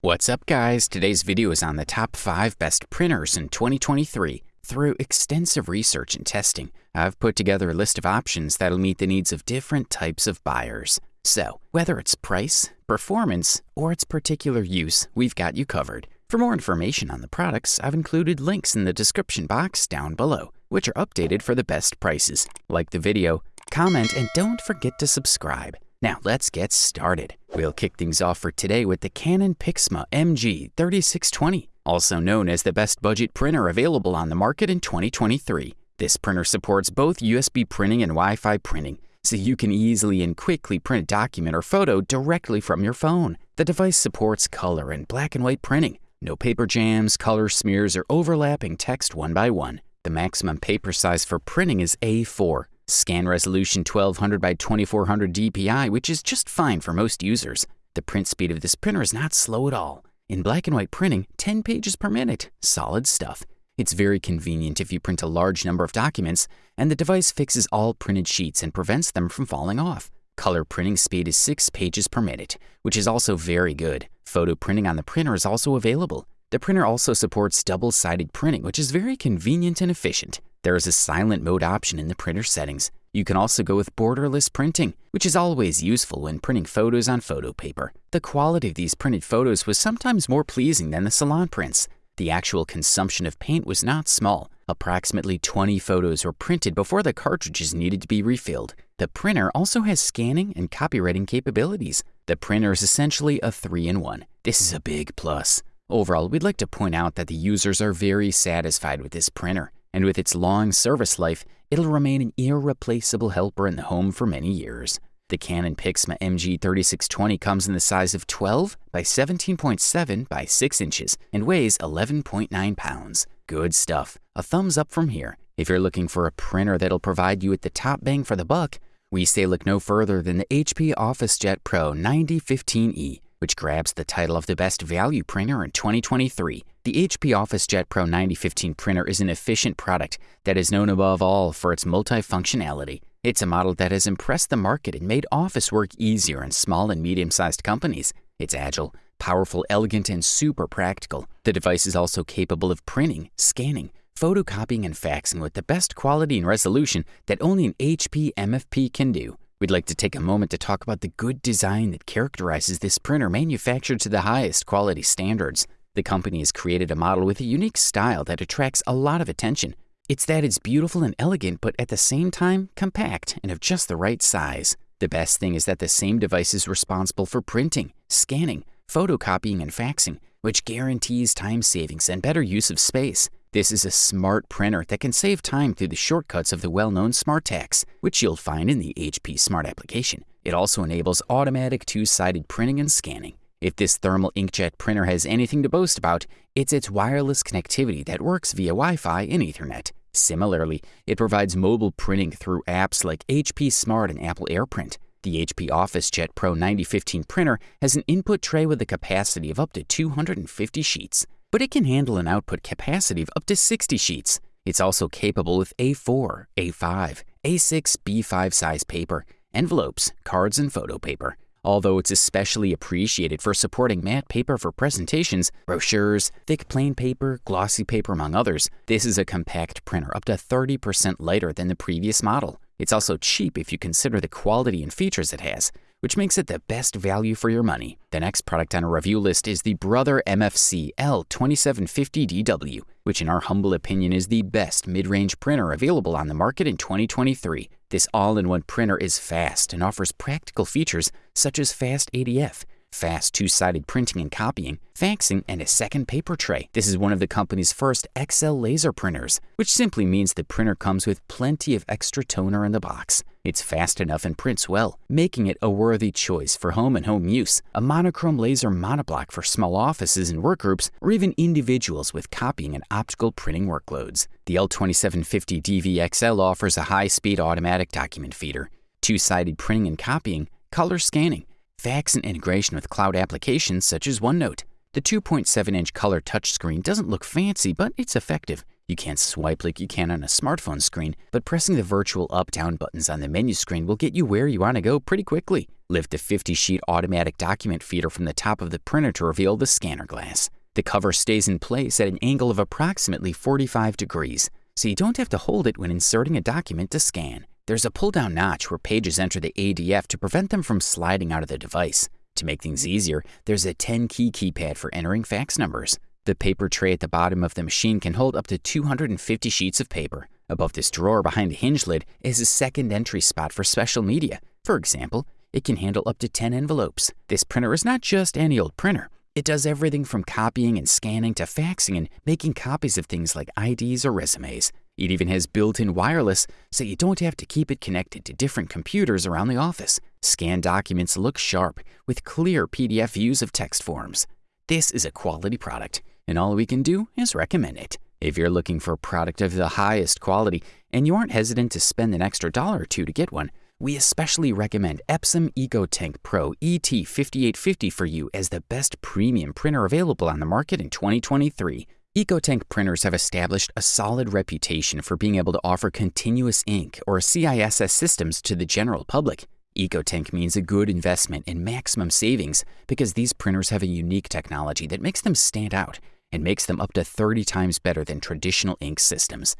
What's up guys? Today's video is on the top 5 best printers in 2023. Through extensive research and testing, I've put together a list of options that'll meet the needs of different types of buyers. So, whether it's price, performance, or its particular use, we've got you covered. For more information on the products, I've included links in the description box down below, which are updated for the best prices. Like the video, comment, and don't forget to subscribe. Now let's get started. We'll kick things off for today with the Canon Pixma MG3620, also known as the best budget printer available on the market in 2023. This printer supports both USB printing and Wi-Fi printing, so you can easily and quickly print a document or photo directly from your phone. The device supports color and black and white printing, no paper jams, color smears, or overlapping text one by one. The maximum paper size for printing is A4, Scan resolution 1200 by 2400 dpi, which is just fine for most users. The print speed of this printer is not slow at all. In black and white printing, 10 pages per minute. Solid stuff. It's very convenient if you print a large number of documents, and the device fixes all printed sheets and prevents them from falling off. Color printing speed is 6 pages per minute, which is also very good. Photo printing on the printer is also available. The printer also supports double-sided printing, which is very convenient and efficient. There is a silent mode option in the printer settings. You can also go with borderless printing, which is always useful when printing photos on photo paper. The quality of these printed photos was sometimes more pleasing than the salon prints. The actual consumption of paint was not small. Approximately 20 photos were printed before the cartridges needed to be refilled. The printer also has scanning and copywriting capabilities. The printer is essentially a 3-in-1. This is a big plus. Overall, we'd like to point out that the users are very satisfied with this printer and with its long service life, it'll remain an irreplaceable helper in the home for many years. The Canon Pixma MG3620 comes in the size of 12 by 17.7 by 6 inches and weighs 11.9 pounds. Good stuff. A thumbs up from here. If you're looking for a printer that'll provide you with the top bang for the buck, we say look no further than the HP OfficeJet Pro 9015E which grabs the title of the best value printer in 2023. The HP OfficeJet Pro 9015 printer is an efficient product that is known above all for its multifunctionality. It's a model that has impressed the market and made office work easier in small and medium-sized companies. It's agile, powerful, elegant, and super practical. The device is also capable of printing, scanning, photocopying, and faxing with the best quality and resolution that only an HP MFP can do. We'd like to take a moment to talk about the good design that characterizes this printer manufactured to the highest quality standards. The company has created a model with a unique style that attracts a lot of attention. It's that it's beautiful and elegant, but at the same time, compact and of just the right size. The best thing is that the same device is responsible for printing, scanning, photocopying, and faxing, which guarantees time savings and better use of space. This is a smart printer that can save time through the shortcuts of the well-known Smart Tasks, which you'll find in the HP Smart application. It also enables automatic two-sided printing and scanning. If this thermal inkjet printer has anything to boast about, it's its wireless connectivity that works via Wi-Fi and Ethernet. Similarly, it provides mobile printing through apps like HP Smart and Apple AirPrint. The HP OfficeJet Pro 9015 printer has an input tray with a capacity of up to 250 sheets but it can handle an output capacity of up to 60 sheets. It's also capable with A4, A5, A6, B5 size paper, envelopes, cards, and photo paper. Although it's especially appreciated for supporting matte paper for presentations, brochures, thick plain paper, glossy paper, among others, this is a compact printer up to 30% lighter than the previous model. It's also cheap if you consider the quality and features it has, which makes it the best value for your money. The next product on our review list is the Brother MFC L2750DW, which in our humble opinion is the best mid-range printer available on the market in 2023. This all-in-one printer is fast and offers practical features such as fast ADF, fast two-sided printing and copying, faxing, and a second paper tray. This is one of the company's first XL laser printers, which simply means the printer comes with plenty of extra toner in the box. It's fast enough and prints well, making it a worthy choice for home and home use. A monochrome laser monoblock for small offices and workgroups, or even individuals with copying and optical printing workloads. The L2750 DWXL offers a high-speed automatic document feeder, two-sided printing and copying, color scanning, fax and integration with cloud applications such as OneNote. The 2.7-inch color touchscreen doesn't look fancy, but it's effective. You can't swipe like you can on a smartphone screen, but pressing the virtual up-down buttons on the menu screen will get you where you want to go pretty quickly. Lift the 50 sheet automatic document feeder from the top of the printer to reveal the scanner glass. The cover stays in place at an angle of approximately 45 degrees, so you don't have to hold it when inserting a document to scan. There's a pull down notch where pages enter the ADF to prevent them from sliding out of the device. To make things easier, there's a 10 key keypad for entering fax numbers. The paper tray at the bottom of the machine can hold up to 250 sheets of paper. Above this drawer behind the hinge lid is a second entry spot for special media. For example, it can handle up to 10 envelopes. This printer is not just any old printer. It does everything from copying and scanning to faxing and making copies of things like IDs or resumes. It even has built in wireless, so you don't have to keep it connected to different computers around the office. Scanned documents look sharp, with clear PDF views of text forms. This is a quality product, and all we can do is recommend it. If you're looking for a product of the highest quality and you aren't hesitant to spend an extra dollar or two to get one, we especially recommend Epson EcoTank Pro ET5850 for you as the best premium printer available on the market in 2023. EcoTank printers have established a solid reputation for being able to offer continuous ink or CISS systems to the general public. EcoTank means a good investment and maximum savings because these printers have a unique technology that makes them stand out and makes them up to 30 times better than traditional ink systems.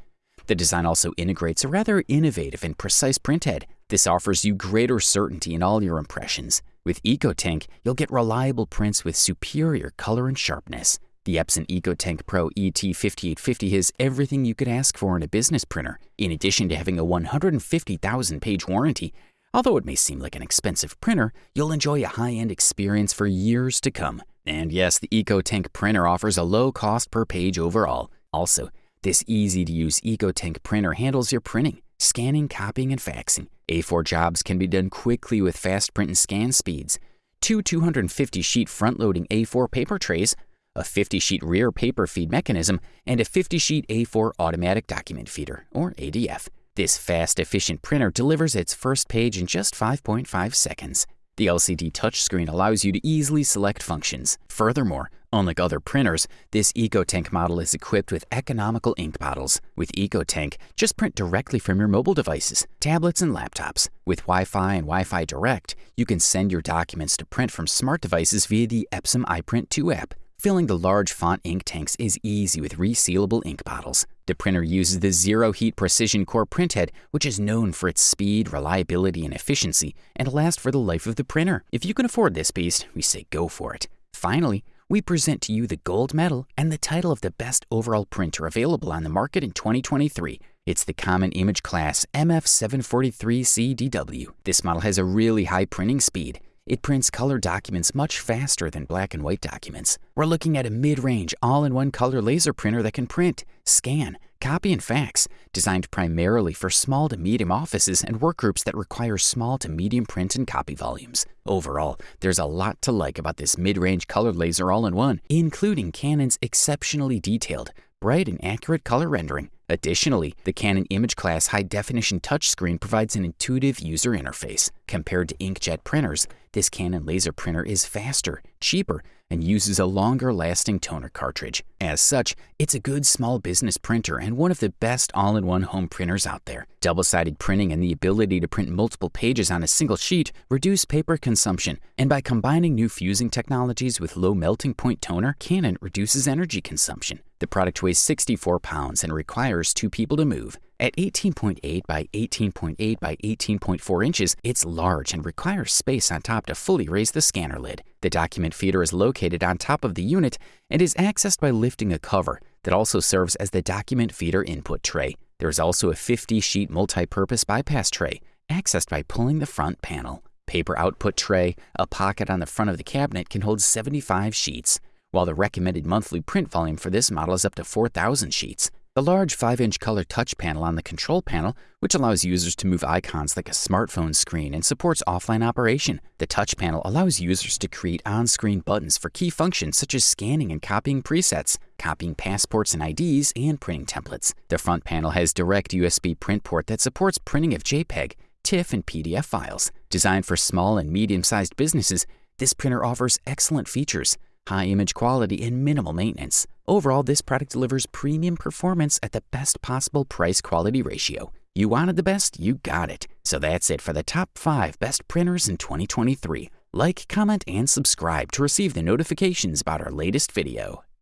The design also integrates a rather innovative and precise printhead. This offers you greater certainty in all your impressions. With EcoTank, you'll get reliable prints with superior color and sharpness. The Epson EcoTank Pro ET5850 has everything you could ask for in a business printer, in addition to having a 150,000 page warranty. Although it may seem like an expensive printer, you'll enjoy a high end experience for years to come. And yes, the EcoTank printer offers a low cost per page overall. Also, this easy to use EcoTank printer handles your printing, scanning, copying, and faxing. A4 jobs can be done quickly with fast print and scan speeds. Two 250 sheet front loading A4 paper trays, a 50 sheet rear paper feed mechanism, and a 50 sheet A4 automatic document feeder, or ADF. This fast, efficient printer delivers its first page in just 5.5 seconds. The LCD touchscreen allows you to easily select functions. Furthermore, unlike other printers, this EcoTank model is equipped with economical ink bottles. With EcoTank, just print directly from your mobile devices, tablets, and laptops. With Wi-Fi and Wi-Fi Direct, you can send your documents to print from smart devices via the Epson iPrint 2 app. Filling the large font ink tanks is easy with resealable ink bottles. The printer uses the Zero Heat Precision Core printhead, which is known for its speed, reliability, and efficiency, and lasts for the life of the printer. If you can afford this beast, we say go for it. Finally, we present to you the gold medal and the title of the best overall printer available on the market in 2023. It's the Canon Image Class MF743CDW. This model has a really high printing speed. It prints color documents much faster than black and white documents. We're looking at a mid-range, all-in-one color laser printer that can print, scan, copy, and fax, designed primarily for small to medium offices and work groups that require small to medium print and copy volumes. Overall, there's a lot to like about this mid-range color laser all-in-one, including Canon's exceptionally detailed, bright and accurate color rendering. Additionally, the Canon Image Class high definition touchscreen provides an intuitive user interface. Compared to inkjet printers, this Canon laser printer is faster, cheaper, and uses a longer lasting toner cartridge. As such, it's a good small business printer and one of the best all in one home printers out there. Double sided printing and the ability to print multiple pages on a single sheet reduce paper consumption, and by combining new fusing technologies with low melting point toner, Canon reduces energy consumption. The product weighs 64 pounds and requires two people to move. At 18.8 by 18.8 by 18.4 inches, it's large and requires space on top to fully raise the scanner lid. The document feeder is located on top of the unit and is accessed by lifting a cover that also serves as the document feeder input tray. There is also a 50 sheet multi purpose bypass tray, accessed by pulling the front panel. Paper output tray, a pocket on the front of the cabinet can hold 75 sheets, while the recommended monthly print volume for this model is up to 4,000 sheets. The large 5 inch color touch panel on the control panel, which allows users to move icons like a smartphone screen and supports offline operation. The touch panel allows users to create on screen buttons for key functions such as scanning and copying presets, copying passports and IDs, and printing templates. The front panel has direct USB print port that supports printing of JPEG, TIFF, and PDF files. Designed for small and medium sized businesses, this printer offers excellent features high image quality, and minimal maintenance. Overall, this product delivers premium performance at the best possible price quality ratio. You wanted the best, you got it. So that's it for the top 5 best printers in 2023. Like, comment, and subscribe to receive the notifications about our latest video.